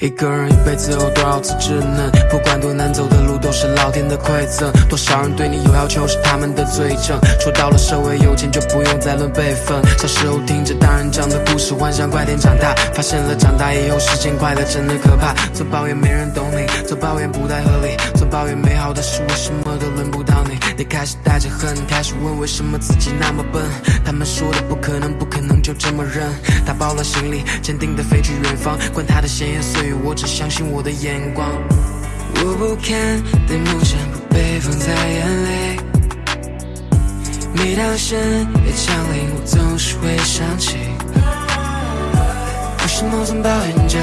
一个人一辈子有多少次稚嫩？不管多难走的路，都是老天的馈赠。多少人对你有要求，是他们的罪证。出到了社会，有钱就不用再论辈分。小时候听着大人讲的是，幻想快点长大，发现了长大以后时间快乐真的可怕。总抱怨没人懂你，总抱怨不太合理，总抱怨美好的事为什么都轮不到你。你开始带着恨，开始问为什么自己那么笨。他们说的不可能，不可能就这么认。打包了行李，坚定的飞去远方，管他的闲言碎语。我只相信我的眼光，我不看的梦想不被放在眼里。每当深夜降临，我总是会想起，为什么总抱怨着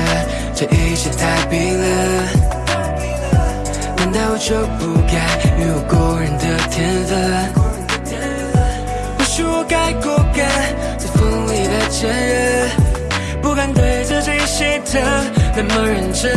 这一切太冰冷？难道我就不该拥有过人的天分？或许我该过更在风里的坚韧，不敢对自己心疼。那么认真，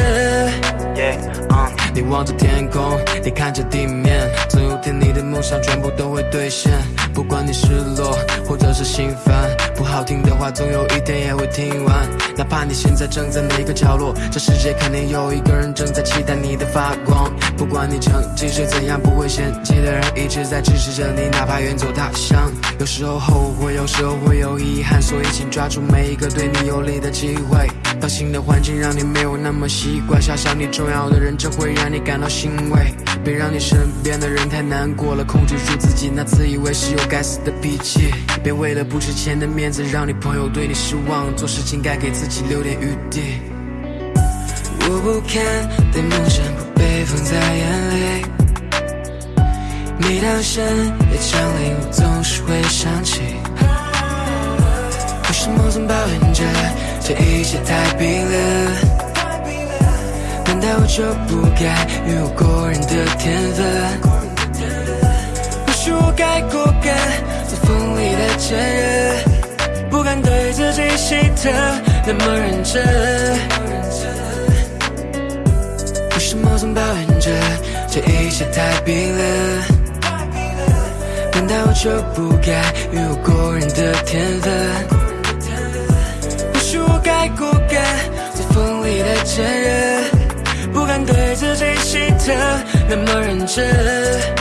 你望着天空，你看着地面，总有天你的梦想全部都会兑现。不管你失落或者是心烦，不好听的话总有一天也会听完。哪怕你现在正在哪个角落，这世界肯定有一个人正在期待你的发光。不管你成绩是怎样，不会嫌弃的人一直在支持着你，哪怕远走他乡。有时候后悔，有时候会有遗憾，所以请抓住每一个对你有利的机会。当新的环境让你没有那么习惯，想想你重要的人，这会让你感到欣慰。别让你身边的人太难过了，控制住自己那自以为是又该死的脾气。别为了不值钱的面子，让你朋友对你失望。做事情该给自己留点余地。我不看的梦想不被放在眼里。当深夜降临，我总是会想起，为什么总抱怨着这一切太冰冷？难道我就不该拥有过人的天。分？或许我该过更在风里的坚韧，不敢对自己心疼那么认真。为什么总抱怨着这一切太冰冷？难道我就不该拥有过人的天分？或许我该过更在风里的坚韧，不敢对自己心疼那么认真。